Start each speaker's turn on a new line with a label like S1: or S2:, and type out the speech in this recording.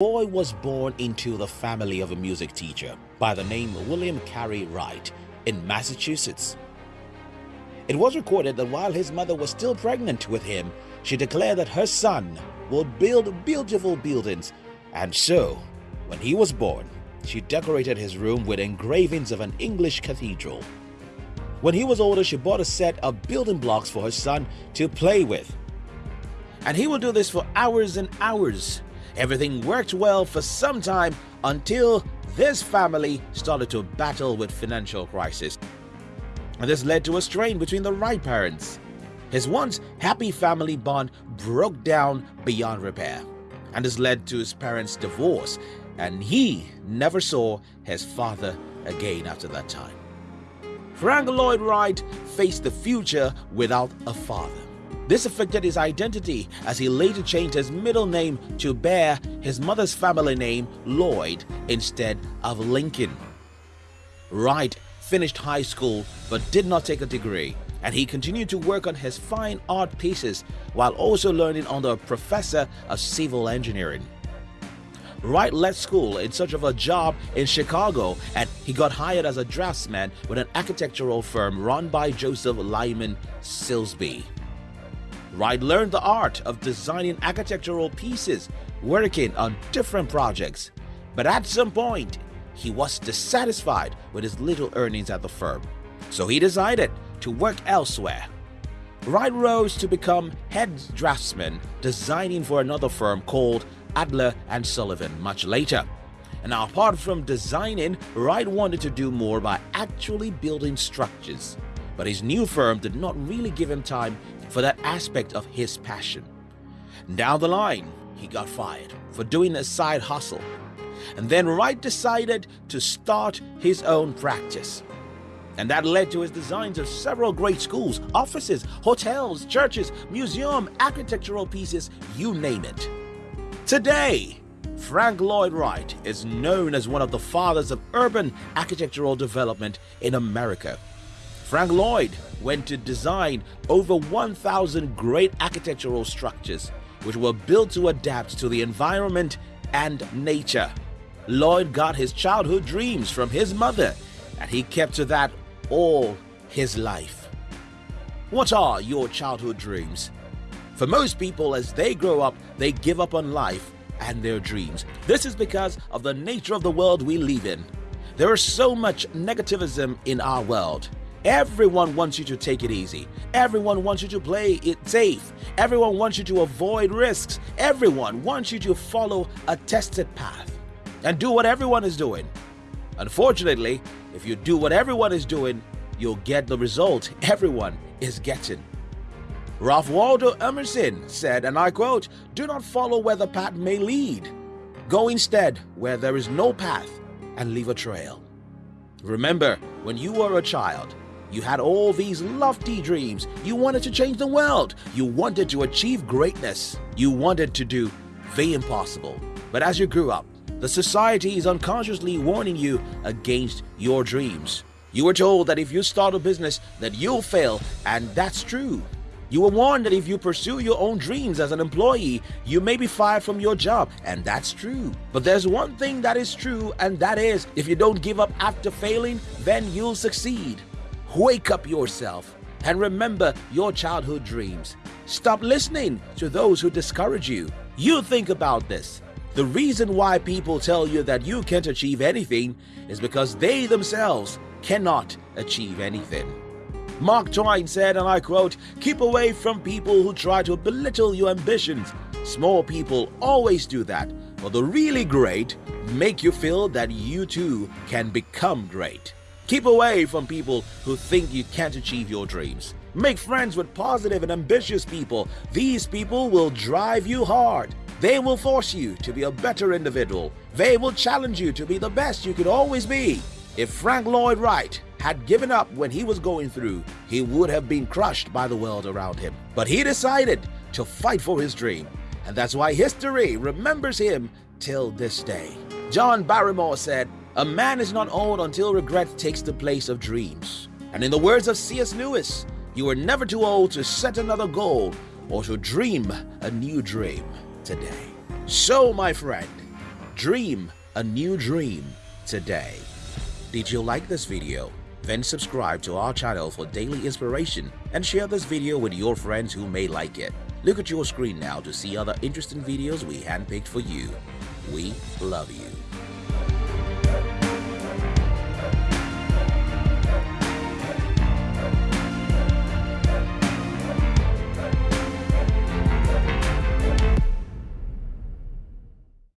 S1: boy was born into the family of a music teacher by the name William Carey Wright in Massachusetts. It was recorded that while his mother was still pregnant with him, she declared that her son would build beautiful buildings, and so, when he was born, she decorated his room with engravings of an English cathedral. When he was older, she bought a set of building blocks for her son to play with. And he would do this for hours and hours. Everything worked well for some time until this family started to battle with financial crisis. And this led to a strain between the Wright parents. His once happy family bond broke down beyond repair. And this led to his parents' divorce, and he never saw his father again after that time. Frank Lloyd Wright faced the future without a father. This affected his identity as he later changed his middle name to bear his mother's family name, Lloyd, instead of Lincoln. Wright finished high school but did not take a degree, and he continued to work on his fine art pieces while also learning under a professor of civil engineering. Wright left school in search of a job in Chicago and he got hired as a draftsman with an architectural firm run by Joseph Lyman Silsbee. Wright learned the art of designing architectural pieces, working on different projects. But at some point, he was dissatisfied with his little earnings at the firm, so he decided to work elsewhere. Wright rose to become head draftsman, designing for another firm called Adler and Sullivan much later. And apart from designing, Wright wanted to do more by actually building structures. But his new firm did not really give him time for that aspect of his passion. Down the line, he got fired for doing a side hustle. And then Wright decided to start his own practice. And that led to his designs of several great schools, offices, hotels, churches, museum, architectural pieces, you name it. Today, Frank Lloyd Wright is known as one of the fathers of urban architectural development in America. Frank Lloyd went to design over 1,000 great architectural structures which were built to adapt to the environment and nature. Lloyd got his childhood dreams from his mother and he kept to that all his life. What are your childhood dreams? For most people, as they grow up, they give up on life and their dreams. This is because of the nature of the world we live in. There is so much negativism in our world. Everyone wants you to take it easy. Everyone wants you to play it safe. Everyone wants you to avoid risks. Everyone wants you to follow a tested path and do what everyone is doing. Unfortunately, if you do what everyone is doing, you'll get the result everyone is getting. Ralph Waldo Emerson said, and I quote, Do not follow where the path may lead. Go instead where there is no path and leave a trail. Remember, when you were a child, you had all these lofty dreams. You wanted to change the world. You wanted to achieve greatness. You wanted to do the impossible. But as you grew up, the society is unconsciously warning you against your dreams. You were told that if you start a business that you'll fail, and that's true. You were warned that if you pursue your own dreams as an employee, you may be fired from your job, and that's true. But there's one thing that is true, and that is if you don't give up after failing, then you'll succeed. Wake up yourself and remember your childhood dreams. Stop listening to those who discourage you. You think about this. The reason why people tell you that you can't achieve anything is because they themselves cannot achieve anything. Mark Twain said, and I quote, Keep away from people who try to belittle your ambitions. Small people always do that, but the really great make you feel that you too can become great. Keep away from people who think you can't achieve your dreams. Make friends with positive and ambitious people. These people will drive you hard. They will force you to be a better individual. They will challenge you to be the best you could always be. If Frank Lloyd Wright had given up when he was going through, he would have been crushed by the world around him. But he decided to fight for his dream, and that's why history remembers him till this day. John Barrymore said, A man is not old until regret takes the place of dreams. And in the words of C.S. Lewis, you are never too old to set another goal or to dream a new dream today. So, my friend, Dream a new dream today. Did you like this video? Then subscribe to our channel for daily inspiration and share this video with your friends who may like it. Look at your screen now to see other interesting videos we handpicked for you. We love you.